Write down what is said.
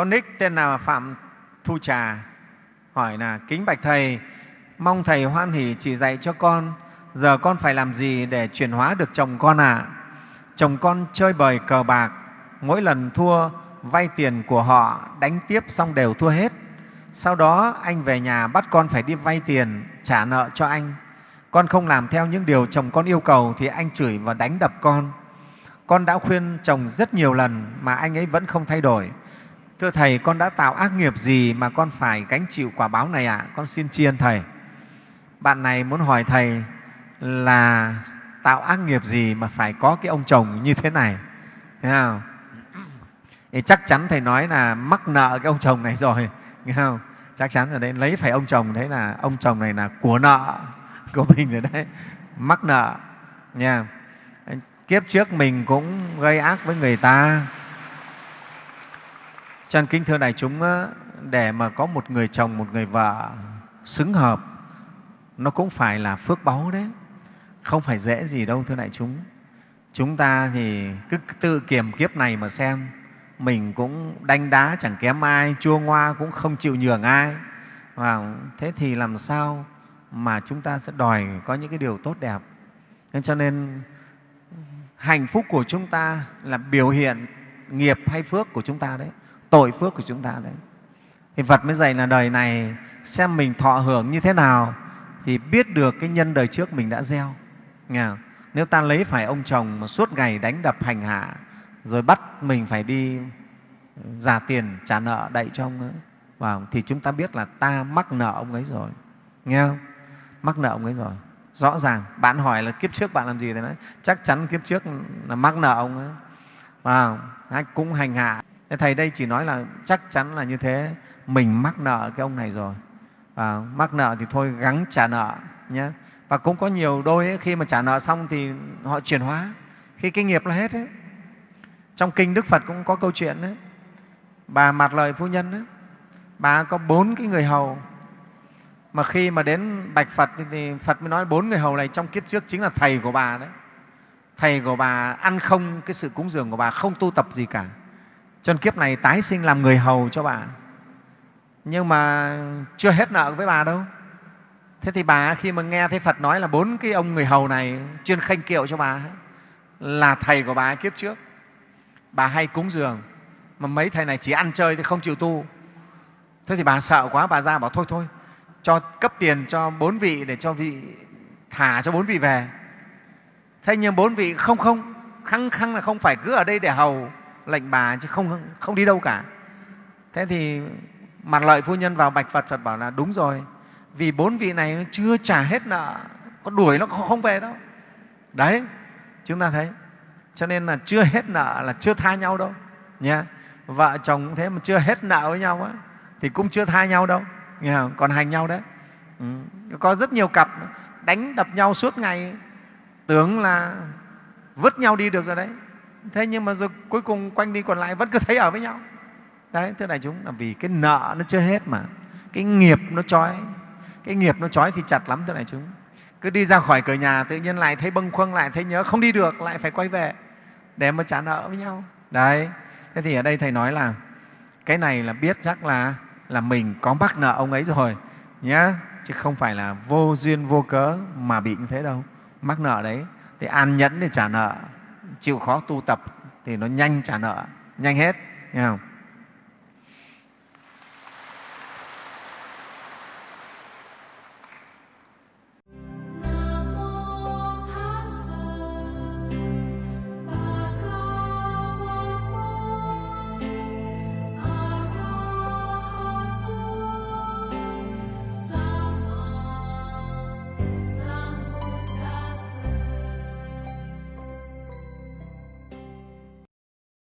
Con nick tên là Phạm Thu Trà hỏi là kính bạch thầy, mong thầy hoan hỷ chỉ dạy cho con giờ con phải làm gì để chuyển hóa được chồng con ạ? À? Chồng con chơi bời cờ bạc, mỗi lần thua vay tiền của họ đánh tiếp xong đều thua hết. Sau đó anh về nhà bắt con phải đi vay tiền trả nợ cho anh. Con không làm theo những điều chồng con yêu cầu thì anh chửi và đánh đập con. Con đã khuyên chồng rất nhiều lần mà anh ấy vẫn không thay đổi. Thưa Thầy, con đã tạo ác nghiệp gì mà con phải gánh chịu quả báo này ạ? À? Con xin tri ân Thầy. Bạn này muốn hỏi Thầy là tạo ác nghiệp gì mà phải có cái ông chồng như thế này. Thấy không? Thì chắc chắn Thầy nói là mắc nợ cái ông chồng này rồi. Nghe không? Chắc chắn rồi đấy, lấy phải ông chồng, thế là ông chồng này là của nợ của mình rồi đấy, mắc nợ. Nha. Kiếp trước mình cũng gây ác với người ta, cho nên kính thưa đại chúng, để mà có một người chồng, một người vợ xứng hợp, nó cũng phải là phước báu đấy, không phải dễ gì đâu thưa đại chúng. Chúng ta thì cứ tự kiềm kiếp này mà xem, mình cũng đanh đá chẳng kém ai, chua ngoa cũng không chịu nhường ai. Và thế thì làm sao mà chúng ta sẽ đòi có những cái điều tốt đẹp. Nên cho nên hạnh phúc của chúng ta là biểu hiện nghiệp hay phước của chúng ta đấy tội phước của chúng ta đấy. Thì Phật mới dạy là đời này xem mình thọ hưởng như thế nào thì biết được cái nhân đời trước mình đã gieo. Nghe không? nếu ta lấy phải ông chồng mà suốt ngày đánh đập hành hạ rồi bắt mình phải đi giả tiền trả nợ đậy cho ông ấy, vào thì chúng ta biết là ta mắc nợ ông ấy rồi. Nghe không? Mắc nợ ông ấy rồi. Rõ ràng, bạn hỏi là kiếp trước bạn làm gì thì nói, chắc chắn kiếp trước là mắc nợ ông ấy. Vào cũng hành hạ. Thầy đây chỉ nói là chắc chắn là như thế, mình mắc nợ cái ông này rồi. À, mắc nợ thì thôi gắng trả nợ nhé. Và cũng có nhiều đôi ấy, khi mà trả nợ xong thì họ chuyển hóa, khi cái nghiệp là hết ấy. Trong Kinh Đức Phật cũng có câu chuyện đấy. Bà mặt lời Phu Nhân ấy, bà có bốn cái người hầu mà khi mà đến bạch Phật thì Phật mới nói bốn người hầu này trong kiếp trước chính là thầy của bà đấy. Thầy của bà ăn không cái sự cúng dường của bà, không tu tập gì cả cho nên kiếp này tái sinh làm người hầu cho bà. Nhưng mà chưa hết nợ với bà đâu. Thế thì bà khi mà nghe thấy phật nói là bốn cái ông người hầu này chuyên khanh kiệu cho bà là thầy của bà kiếp trước. Bà hay cúng dường, mà mấy thầy này chỉ ăn chơi thì không chịu tu. Thế thì bà sợ quá, bà ra bảo thôi thôi, cho cấp tiền cho bốn vị để cho vị thả cho bốn vị về. Thế nhưng bốn vị không không, khăng khăng là không phải cứ ở đây để hầu lệnh bà chứ không, không đi đâu cả thế thì mặt lợi phu nhân vào bạch phật phật bảo là đúng rồi vì bốn vị này chưa trả hết nợ có đuổi nó không về đâu đấy chúng ta thấy cho nên là chưa hết nợ là chưa tha nhau đâu nha vợ chồng cũng thế mà chưa hết nợ với nhau á, thì cũng chưa tha nhau đâu nghe không? còn hành nhau đấy ừ. có rất nhiều cặp đánh đập nhau suốt ngày tưởng là vứt nhau đi được rồi đấy thế nhưng mà rồi cuối cùng quanh đi còn lại vẫn cứ thấy ở với nhau. Đấy, thưa đại chúng, là vì cái nợ nó chưa hết mà. Cái nghiệp nó trói. Cái nghiệp nó trói thì chặt lắm, thưa đại chúng. Cứ đi ra khỏi cửa nhà tự nhiên lại thấy bâng khuâng, lại thấy nhớ, không đi được, lại phải quay về để mà trả nợ với nhau. Đấy, thế thì ở đây thầy nói là cái này là biết chắc là là mình có mắc nợ ông ấy rồi nhé chứ không phải là vô duyên vô cớ mà bị như thế đâu. Mắc nợ đấy, thì an nhẫn để trả nợ chịu khó tu tập thì nó nhanh trả nợ nhanh hết nghe không?